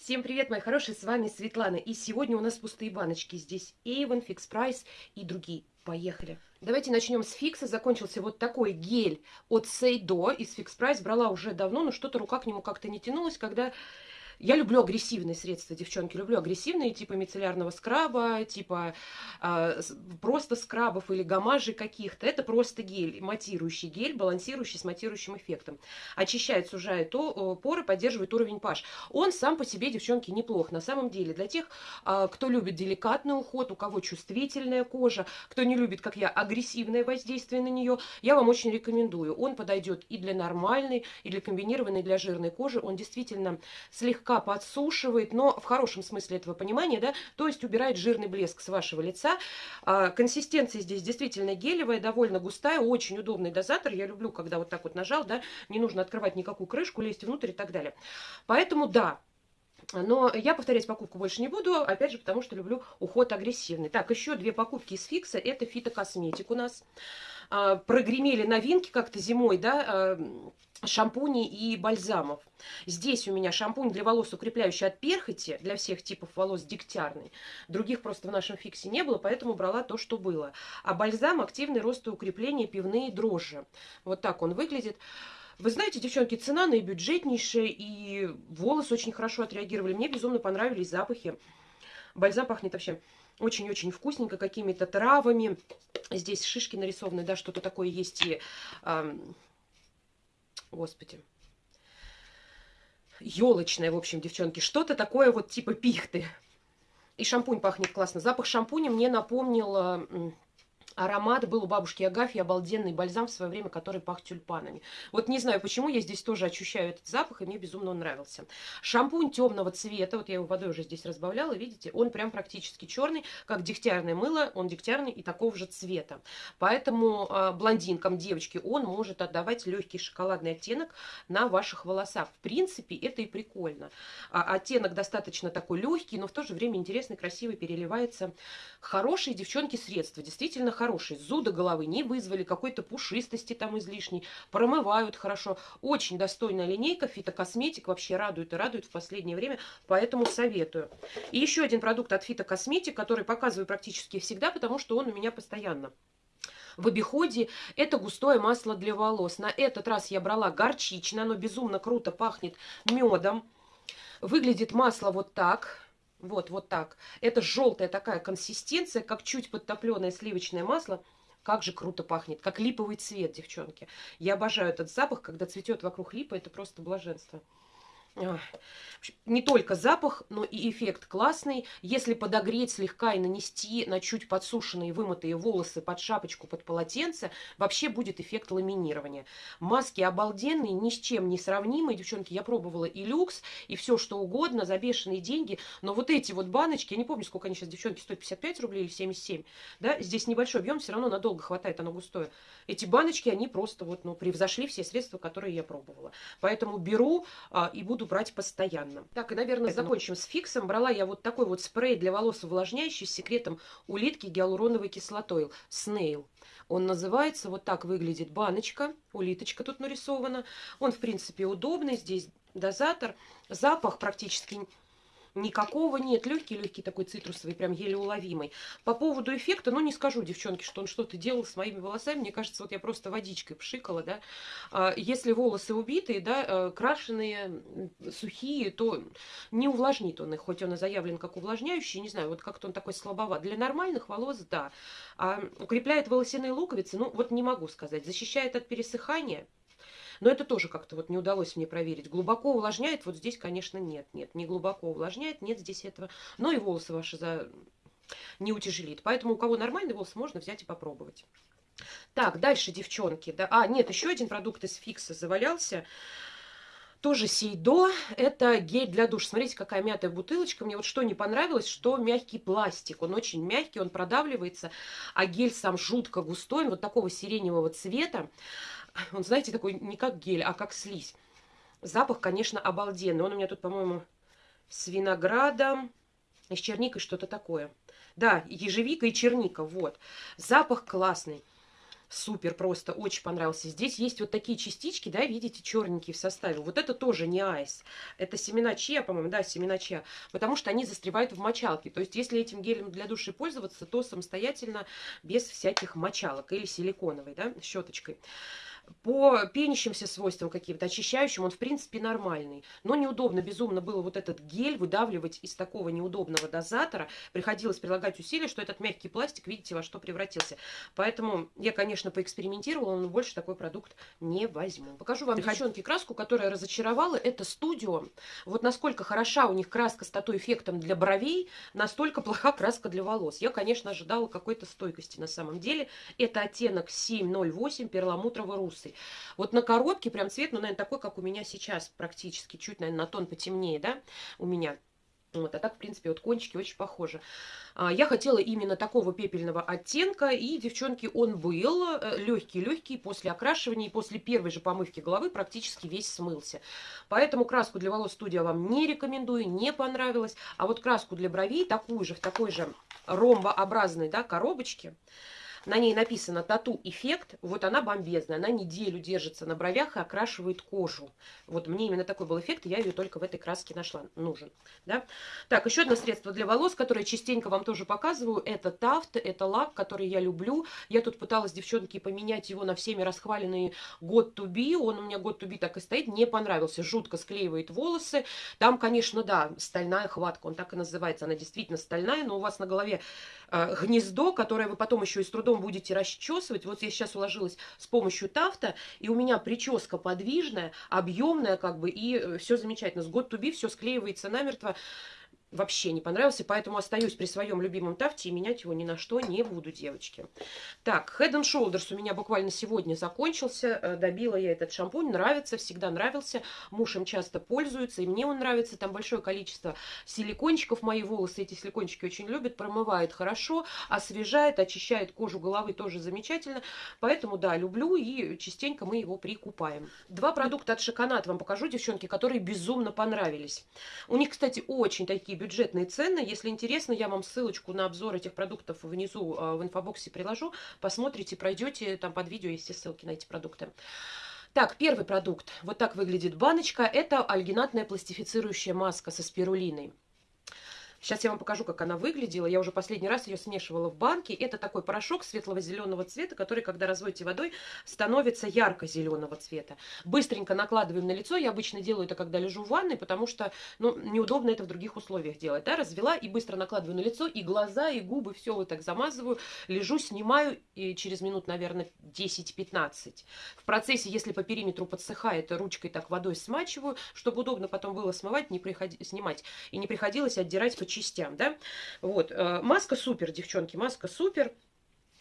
Всем привет, мои хорошие, с вами Светлана. И сегодня у нас пустые баночки. Здесь Avon, Fix Price и другие. Поехали. Давайте начнем с фикса. Закончился вот такой гель от Сейдо из Fix Price. Брала уже давно, но что-то рука к нему как-то не тянулась, когда я люблю агрессивные средства, девчонки, люблю агрессивные, типа мицеллярного скраба, типа э, просто скрабов или гамажей каких-то. Это просто гель, матирующий гель, балансирующий с матирующим эффектом. Очищает, сужает то, поры, поддерживает уровень pH. Он сам по себе, девчонки, неплох. На самом деле, для тех, э, кто любит деликатный уход, у кого чувствительная кожа, кто не любит, как я, агрессивное воздействие на нее, я вам очень рекомендую. Он подойдет и для нормальной, и для комбинированной, и для жирной кожи. Он действительно слегка слегка подсушивает, но в хорошем смысле этого понимания, да, то есть убирает жирный блеск с вашего лица. А, консистенция здесь действительно гелевая, довольно густая, очень удобный дозатор. Я люблю, когда вот так вот нажал, да, не нужно открывать никакую крышку, лезть внутрь и так далее. Поэтому да, но я повторять покупку больше не буду, опять же, потому что люблю уход агрессивный. Так, еще две покупки из Фикса. Это фитокосметик у нас. А, прогремели новинки как-то зимой, да, а, шампуней и бальзамов. Здесь у меня шампунь для волос укрепляющий от перхоти, для всех типов волос дегтярный. Других просто в нашем фиксе не было, поэтому брала то, что было. А бальзам активный рост и укрепление пивные дрожжи. Вот так он выглядит. Вы знаете, девчонки, цена наибюджетнейшая, и волосы очень хорошо отреагировали. Мне безумно понравились запахи. Бальзам пахнет вообще очень-очень вкусненько, какими-то травами. Здесь шишки нарисованы, да, что-то такое есть и... Эм, господи, елочное, в общем, девчонки, что-то такое вот типа пихты. И шампунь пахнет классно. Запах шампуня мне напомнил аромат был у бабушки Агафьи, обалденный бальзам в свое время, который пах тюльпанами. Вот не знаю, почему я здесь тоже ощущаю этот запах, и мне безумно он нравился. Шампунь темного цвета, вот я его водой уже здесь разбавляла, видите, он прям практически черный, как дегтярное мыло, он дегтярный и такого же цвета. Поэтому э, блондинкам, девочке, он может отдавать легкий шоколадный оттенок на ваших волосах. В принципе, это и прикольно. А, оттенок достаточно такой легкий, но в то же время интересный, красивый, переливается. Хорошие, девчонки, средства, действительно хорошие хорошие. Зуда головы не вызвали, какой-то пушистости там излишней. Промывают хорошо. Очень достойная линейка. Фитокосметик вообще радует и радует в последнее время. Поэтому советую. И еще один продукт от Фитокосметик, который показываю практически всегда, потому что он у меня постоянно в обиходе. Это густое масло для волос. На этот раз я брала горчичное. Оно безумно круто пахнет медом. Выглядит масло вот так. Вот, вот так. Это желтая такая консистенция, как чуть подтопленное сливочное масло. Как же круто пахнет, как липовый цвет, девчонки. Я обожаю этот запах, когда цветет вокруг липа, это просто блаженство не только запах, но и эффект классный. Если подогреть слегка и нанести на чуть подсушенные вымытые волосы под шапочку, под полотенце, вообще будет эффект ламинирования. Маски обалденные, ни с чем не сравнимые. Девчонки, я пробовала и люкс, и все что угодно, за бешеные деньги. Но вот эти вот баночки, я не помню, сколько они сейчас, девчонки, стоят, 55 рублей или 77. Да? Здесь небольшой объем, все равно надолго хватает, оно густое. Эти баночки, они просто вот, ну, превзошли все средства, которые я пробовала. Поэтому беру а, и буду брать постоянно. Так, и, наверное, Поэтому... закончим с фиксом. Брала я вот такой вот спрей для волос увлажняющий с секретом улитки гиалуроновой кислотой. Snail. Он называется, вот так выглядит баночка, улиточка тут нарисована. Он, в принципе, удобный, здесь дозатор. Запах практически никакого нет. Легкий-легкий такой цитрусовый, прям еле уловимый. По поводу эффекта, ну, не скажу, девчонки, что он что-то делал с моими волосами. Мне кажется, вот я просто водичкой пшикала, да. А, если волосы убитые, да, э, крашеные, сухие, то не увлажнит он их, хоть он и заявлен как увлажняющий, не знаю, вот как-то он такой слабоват. Для нормальных волос, да. А укрепляет волосяные луковицы, ну, вот не могу сказать. Защищает от пересыхания, но это тоже как-то вот не удалось мне проверить. Глубоко увлажняет, вот здесь, конечно, нет. Нет, не глубоко увлажняет, нет здесь этого. Но и волосы ваши за... не утяжелит. Поэтому у кого нормальный волос, можно взять и попробовать. Так, дальше, девчонки. Да, а, нет, еще один продукт из фикса завалялся. Тоже Сейдо. Это гель для душ. Смотрите, какая мятая бутылочка. Мне вот что не понравилось, что мягкий пластик. Он очень мягкий, он продавливается. А гель сам жутко густой, вот такого сиреневого цвета. Он, знаете, такой не как гель, а как слизь. Запах, конечно, обалденный. Он у меня тут, по-моему, с виноградом с черникой что-то такое. Да, ежевика и черника, вот. Запах классный. Супер, просто очень понравился. Здесь есть вот такие частички, да, видите, черненькие в составе. Вот это тоже не айс. Это семена чья, по-моему, да, семена чья. Потому что они застревают в мочалке. То есть, если этим гелем для души пользоваться, то самостоятельно, без всяких мочалок или силиконовой, да, щеточкой. По пенящимся свойствам каким-то, очищающим, он в принципе нормальный. Но неудобно, безумно было вот этот гель выдавливать из такого неудобного дозатора. Приходилось прилагать усилия, что этот мягкий пластик, видите, во что превратился. Поэтому я, конечно, поэкспериментировала, но больше такой продукт не возьму. Покажу вам, девчонки, краску, которая разочаровала. Это студио. Вот насколько хороша у них краска с тату-эффектом для бровей, настолько плоха краска для волос. Я, конечно, ожидала какой-то стойкости на самом деле. Это оттенок 708 перламутрово рус русый. Вот на коробке прям цвет, ну, наверное, такой, как у меня сейчас практически, чуть, наверное, на тон потемнее, да, у меня. Вот, а так, в принципе, вот кончики очень похожи. А, я хотела именно такого пепельного оттенка, и, девчонки, он был легкий-легкий, э, после окрашивания и после первой же помывки головы практически весь смылся. Поэтому краску для волос студия вам не рекомендую, не понравилась. А вот краску для бровей, такую же, в такой же ромбообразной, да, коробочке, на ней написано тату-эффект. Вот она бомбезная. Она неделю держится на бровях и окрашивает кожу. Вот мне именно такой был эффект, и я ее только в этой краске нашла. Нужен. Да? Так, еще одно средство для волос, которое частенько вам тоже показываю. Это Тафт, это лак, который я люблю. Я тут пыталась, девчонки, поменять его на всеми расхваленные God to be. Он у меня God to be так и стоит. Не понравился. Жутко склеивает волосы. Там, конечно, да, стальная хватка. Он так и называется. Она действительно стальная, но у вас на голове э, гнездо, которое вы потом еще и с трудом трудом будете расчесывать. Вот я сейчас уложилась с помощью тафта, и у меня прическа подвижная, объемная, как бы, и э, все замечательно. С год туби все склеивается намертво вообще не понравился, поэтому остаюсь при своем любимом тафте и менять его ни на что не буду, девочки. Так, Head and Shoulders у меня буквально сегодня закончился, э, добила я этот шампунь, нравится, всегда нравился, муж им часто пользуется, и мне он нравится, там большое количество силикончиков, мои волосы эти силикончики очень любят, промывает хорошо, освежает, очищает кожу головы тоже замечательно, поэтому, да, люблю, и частенько мы его прикупаем. Два продукта от Шоконат вам покажу, девчонки, которые безумно понравились. У них, кстати, очень такие бюджетные цены. Если интересно, я вам ссылочку на обзор этих продуктов внизу а, в инфобоксе приложу. Посмотрите, пройдете, там под видео есть все ссылки на эти продукты. Так, первый продукт. Вот так выглядит баночка. Это альгинатная пластифицирующая маска со спирулиной. Сейчас я вам покажу, как она выглядела. Я уже последний раз ее смешивала в банке. Это такой порошок светлого зеленого цвета, который, когда разводите водой, становится ярко-зеленого цвета. Быстренько накладываем на лицо. Я обычно делаю это, когда лежу в ванной, потому что ну, неудобно это в других условиях делать. Да? Развела и быстро накладываю на лицо, и глаза, и губы, все вот так замазываю. Лежу, снимаю, и через минут, наверное, 10-15. В процессе, если по периметру подсыхает, ручкой так водой смачиваю, чтобы удобно потом было смывать, не приходи, снимать. И не приходилось отдирать частям, да. Вот, э, маска супер, девчонки, маска супер.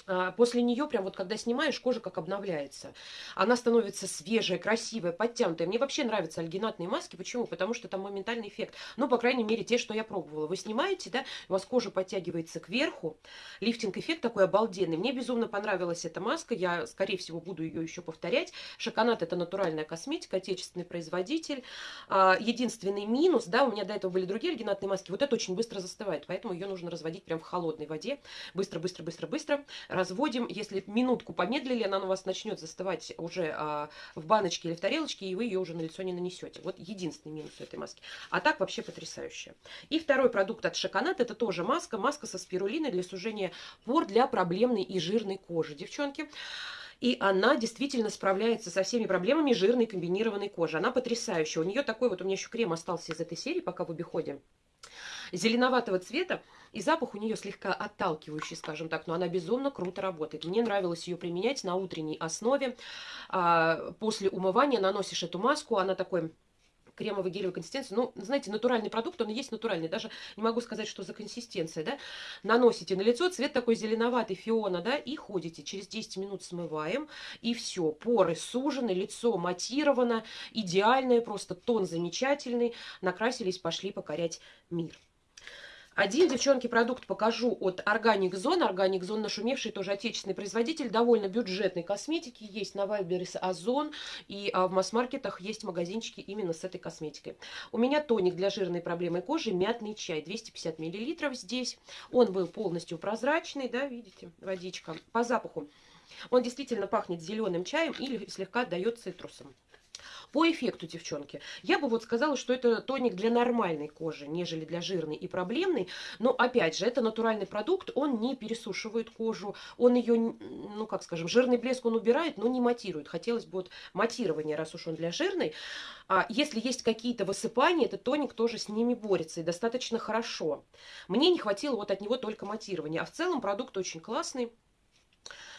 А, после нее, прям вот когда снимаешь, кожа как обновляется. Она становится свежая, красивая, подтянутая. Мне вообще нравятся альгинатные маски. Почему? Потому что там моментальный эффект. Ну, по крайней мере, те, что я пробовала. Вы снимаете, да, у вас кожа подтягивается кверху. Лифтинг-эффект такой обалденный. Мне безумно понравилась эта маска. Я, скорее всего, буду ее еще повторять. Шоконат – это натуральная косметика, отечественный производитель. А, единственный минус, да, у меня до этого были другие альгинатные маски. Вот это очень быстро застывает, поэтому ее нужно разводить прям в холодной воде. Быстро, быстро, быстро, быстро разводим. Если минутку помедлили, она у вас начнет застывать уже а, в баночке или в тарелочке, и вы ее уже на лицо не нанесете. Вот единственный минус этой маски. А так вообще потрясающая. И второй продукт от Шоконат, это тоже маска. Маска со спирулиной для сужения пор для проблемной и жирной кожи. Девчонки, и она действительно справляется со всеми проблемами жирной комбинированной кожи. Она потрясающая. У нее такой вот, у меня еще крем остался из этой серии, пока в обиходе зеленоватого цвета, и запах у нее слегка отталкивающий, скажем так, но она безумно круто работает. Мне нравилось ее применять на утренней основе. А, после умывания наносишь эту маску, она такой кремовой гелевой консистенции. Ну, знаете, натуральный продукт, он и есть натуральный. Даже не могу сказать, что за консистенция, да. Наносите на лицо, цвет такой зеленоватый, фиона, да, и ходите. Через 10 минут смываем, и все. Поры сужены, лицо матировано, идеальное, просто тон замечательный. Накрасились, пошли покорять мир. Один, девчонки, продукт покажу от Organic Zone. Organic Zone нашумевший тоже отечественный производитель довольно бюджетной косметики. Есть на Вайберис Озон и а, в масс-маркетах есть магазинчики именно с этой косметикой. У меня тоник для жирной проблемы кожи, мятный чай, 250 мл здесь. Он был полностью прозрачный, да, видите, водичка. По запаху Он действительно пахнет зеленым чаем или слегка отдает цитрусом. По эффекту, девчонки, я бы вот сказала, что это тоник для нормальной кожи, нежели для жирной и проблемной. Но, опять же, это натуральный продукт, он не пересушивает кожу, он ее, ну, как скажем, жирный блеск он убирает, но не матирует. Хотелось бы вот матирование, раз уж он для жирной. А если есть какие-то высыпания, этот тоник тоже с ними борется и достаточно хорошо. Мне не хватило вот от него только матирования. А в целом продукт очень классный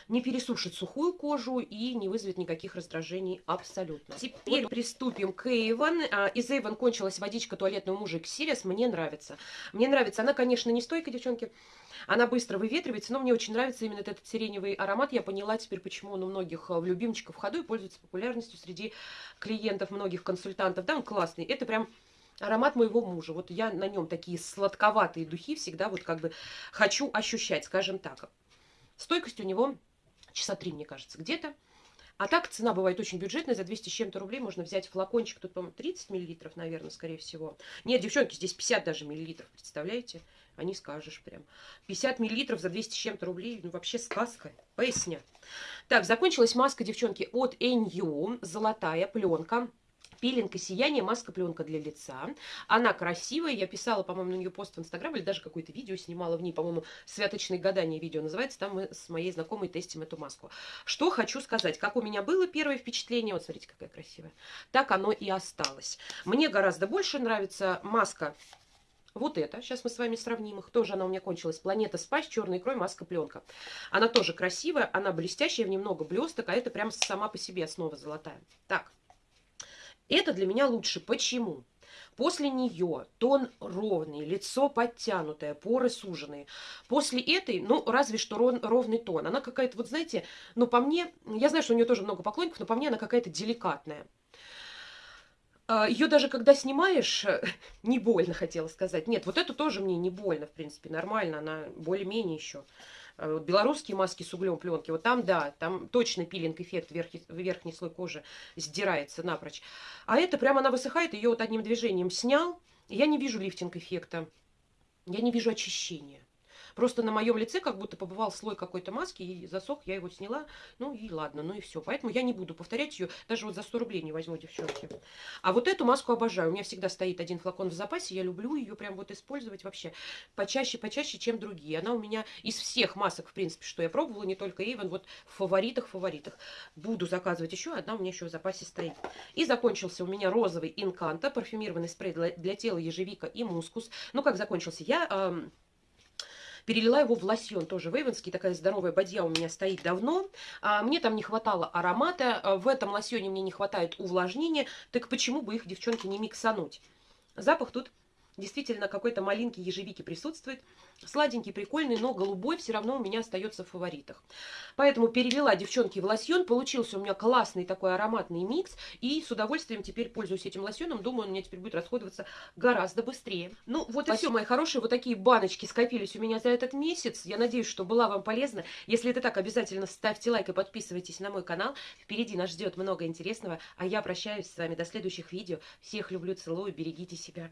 не пересушит сухую кожу и не вызовет никаких раздражений абсолютно. Теперь вот. приступим к Эйвен. Из Эйвен кончилась водичка туалетного мужа Xeris. Мне нравится. Мне нравится. Она, конечно, не стойкая, девчонки. Она быстро выветривается, но мне очень нравится именно этот сиреневый аромат. Я поняла теперь, почему он у многих э, в любимчиков в ходу и пользуется популярностью среди клиентов, многих консультантов. Да, он классный. Это прям аромат моего мужа. Вот я на нем такие сладковатые духи всегда вот как бы хочу ощущать, скажем так. Стойкость у него часа три, мне кажется, где-то. А так цена бывает очень бюджетная, за 200 с чем-то рублей можно взять флакончик, тут, по-моему, 30 миллилитров, наверное, скорее всего. Нет, девчонки, здесь 50 даже миллилитров, представляете? А не скажешь прям. 50 миллилитров за 200 с чем-то рублей, ну вообще сказка, поясня. Так, закончилась маска, девчонки, от NU, золотая пленка. Пилинг и сияние, маска-пленка для лица. Она красивая, я писала, по-моему, на нее пост в Инстаграм, или даже какое-то видео снимала в ней, по-моему, «Святочные гадания» видео называется, там мы с моей знакомой тестим эту маску. Что хочу сказать, как у меня было первое впечатление, вот смотрите, какая красивая, так оно и осталось. Мне гораздо больше нравится маска вот это, сейчас мы с вами сравним их. Тоже она у меня кончилась. Planet Spa с черной икрой, маска пленка. Она тоже красивая, она блестящая, в ней много блесток, а это прям сама по себе основа золотая. Так, это для меня лучше. Почему? После нее тон ровный, лицо подтянутое, поры суженные. После этой, ну, разве что ров, ровный тон. Она какая-то, вот знаете, ну, по мне, я знаю, что у нее тоже много поклонников, но по мне она какая-то деликатная. А, Ее даже когда снимаешь, не больно, хотела сказать. Нет, вот эту тоже мне не больно, в принципе, нормально, она более-менее еще. Э, белорусские маски с углем пленки, вот там, да, там точно пилинг-эффект, верхний, верхний слой кожи сдирается напрочь. А это прямо она высыхает, ее вот одним движением снял, я не вижу лифтинг-эффекта, я не вижу очищения. Просто на моем лице как будто побывал слой какой-то маски, и засох, я его сняла, ну и ладно, ну и все. Поэтому я не буду повторять ее, даже вот за 100 рублей не возьму, девчонки. А вот эту маску обожаю, у меня всегда стоит один флакон в запасе, я люблю ее прям вот использовать вообще почаще, почаще, чем другие. Она у меня из всех масок, в принципе, что я пробовала, не только Avon, вот в фаворитах, фаворитах. Буду заказывать еще, одна у меня еще в запасе стоит. И закончился у меня розовый Инканта, парфюмированный спрей для, для тела ежевика и мускус. Ну, как закончился? Я... Эм, перелила его в лосьон, тоже вейвенский, такая здоровая бадья у меня стоит давно. А, мне там не хватало аромата, а, в этом лосьоне мне не хватает увлажнения, так почему бы их, девчонки, не миксануть? Запах тут действительно какой-то малинки ежевики присутствует. Сладенький, прикольный, но голубой все равно у меня остается в фаворитах. Поэтому перелила, девчонки, в лосьон. Получился у меня классный такой ароматный микс. И с удовольствием теперь пользуюсь этим лосьоном. Думаю, он у меня теперь будет расходоваться гораздо быстрее. Ну, вот Спасибо. и все, мои хорошие. Вот такие баночки скопились у меня за этот месяц. Я надеюсь, что была вам полезна. Если это так, обязательно ставьте лайк и подписывайтесь на мой канал. Впереди нас ждет много интересного. А я прощаюсь с вами до следующих видео. Всех люблю, целую, берегите себя.